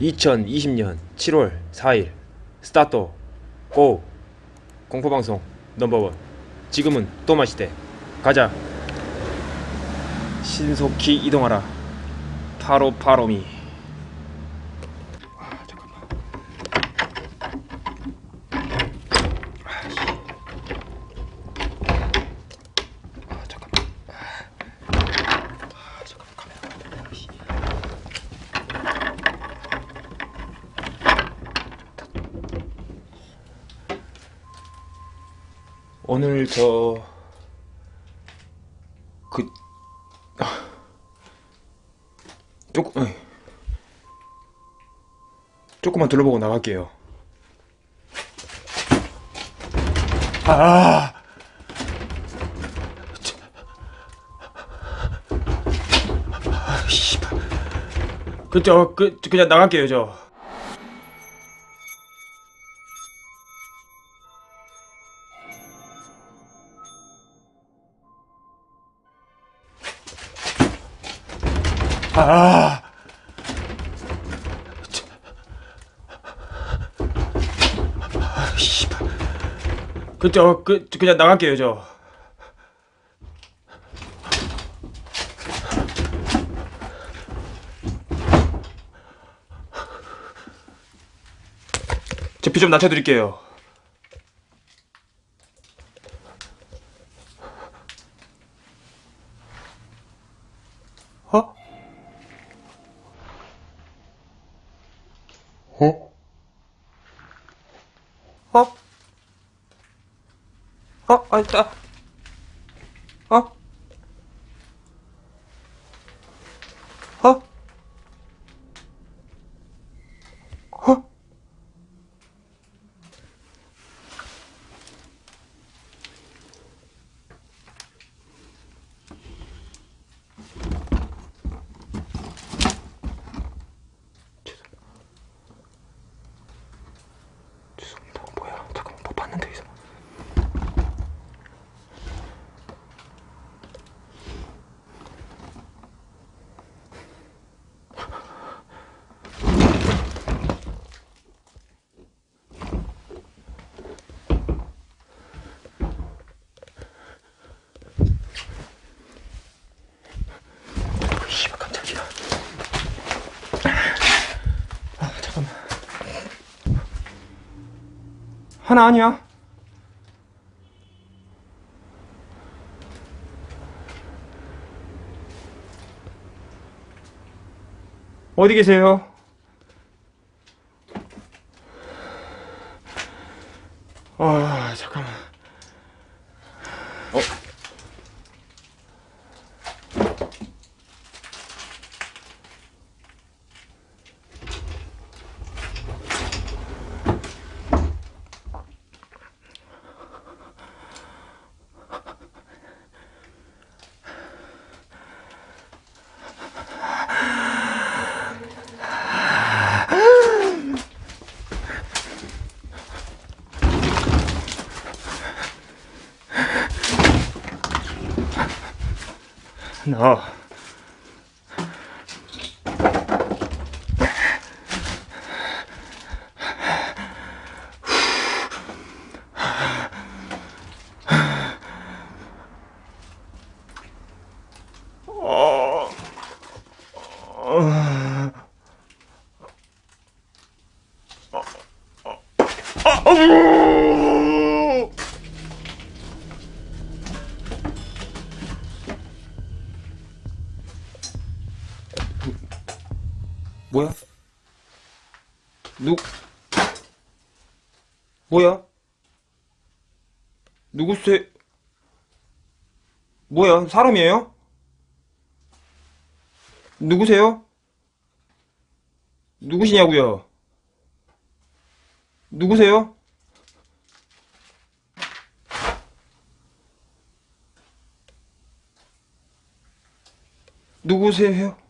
2020년 7월 4일 스타트 고 공포방송 넘버원. 지금은 또 마시대. 가자. 신속히 이동하라. 파로 파로미 아 잠깐만 아 잠깐만 아 잠깐만 카메라 씨. 오늘 저 그 조금 어이. 조금만 둘러보고 나갈게요. 아. 저- 아, 씨발. 그저 그 그냥 나갈게요 저. 아. 저- 아, 씨발. 그저 그 그냥 나갈게요 저. 제피 좀 낮춰드릴게요. 어? 어? 어? 아, 있다. 어? 어? 어? 죄송합니다. 뭐야? 잠깐만, 뭐 봤는데, 여기서. 어, 씨발, 깜짝이야. 아, 잠깐만. 하나 아니야? 어디 계세요? 너. 어. 뭐야? 누구세? 뭐야? 사람이에요? 누구세요? 누구시냐고요? 누구세요? 누구세요?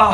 뒤에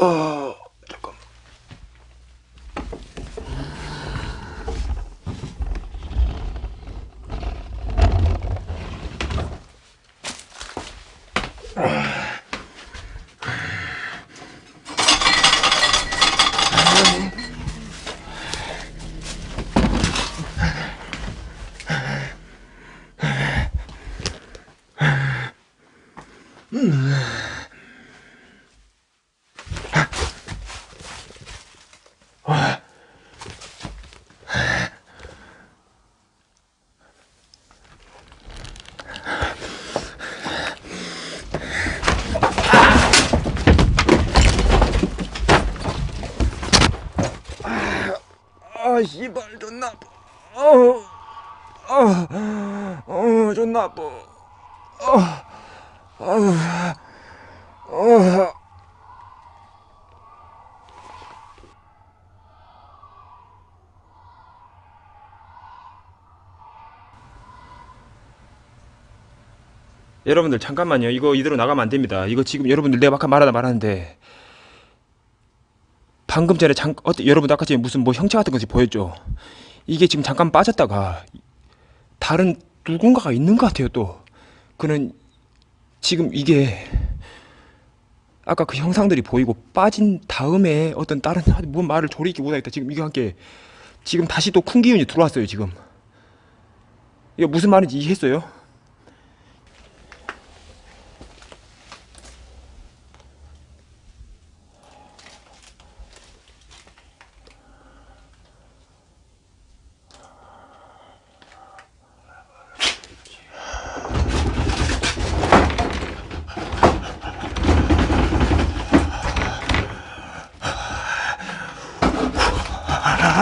어, 잠깐. 아, 씨발, 존나 아파. 어, 어, 어, 존나 아파. 어. 여러분들 잠깐만요. 이거 이대로 나가면 안 됩니다. 이거 지금 여러분들 내가 아까 말하다 말았는데 방금 전에 잠 어때 여러분 아까 전에 무슨 뭐 형체 같은 것이 보였죠. 이게 지금 잠깐 빠졌다가 다른 누군가가 있는 것 같아요. 또 그는 지금 이게 아까 그 형상들이 보이고 빠진 다음에 어떤 다른 뭔 말을 조리기 못하겠다. 지금 이거 함께 지금 다시 또 큰 기운이 들어왔어요. 지금 이게 무슨 말인지 이해했어요?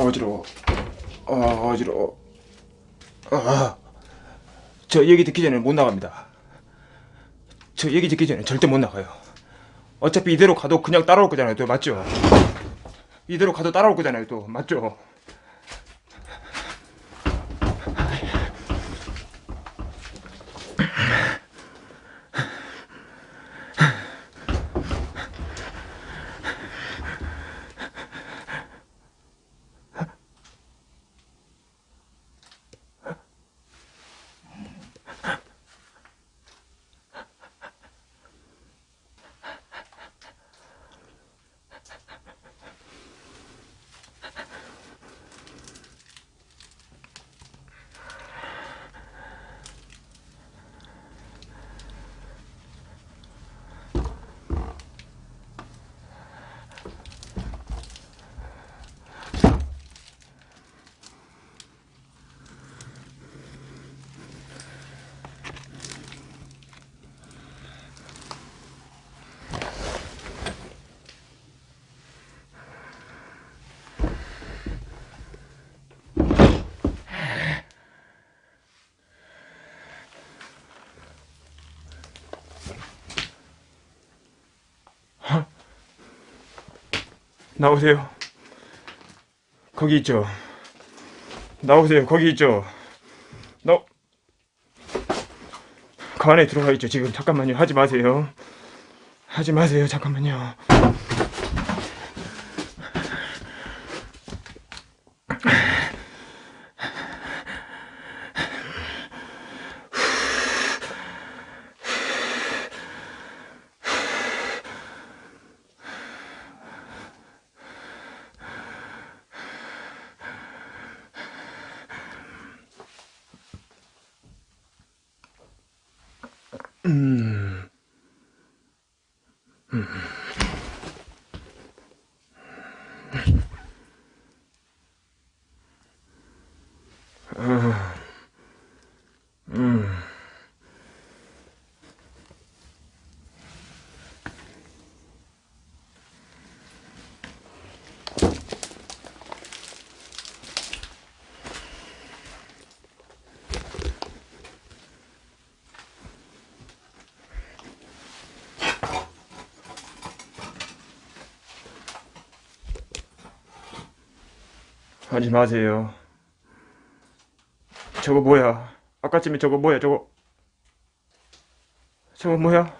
어, 어지러워. 어, 어지러워. 아, 저 얘기 듣기 전에 못 나갑니다. 저 얘기 듣기 전에 절대 못 나가요. 어차피 이대로 가도 그냥 따라올 거잖아요. 또 맞죠? 이대로 가도 따라올 거잖아요. 또 맞죠? 나오세요. 거기 있죠. 나오세요. 거기 있죠. 나. 그 안에 들어가 있죠. 지금 잠깐만요. 하지 마세요. 하지 마세요. 잠깐만요. 하지 마세요. 저거 뭐야? 아까쯤에 저거 뭐야? 저거 저거 뭐야?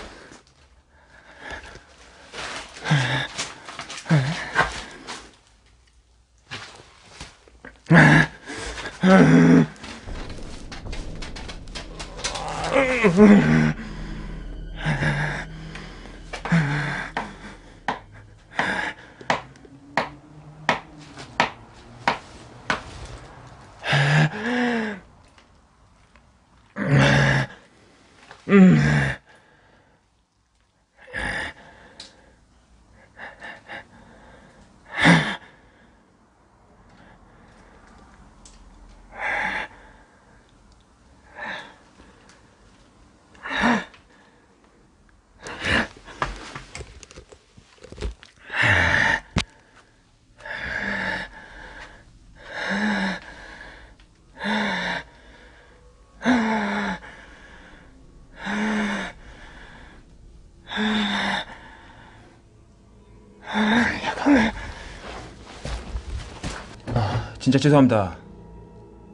진짜 죄송합니다.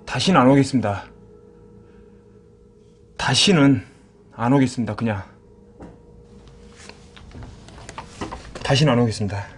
다시는 안 오겠습니다. 다시는 안 오겠습니다. 그냥. 다시는 안 오겠습니다.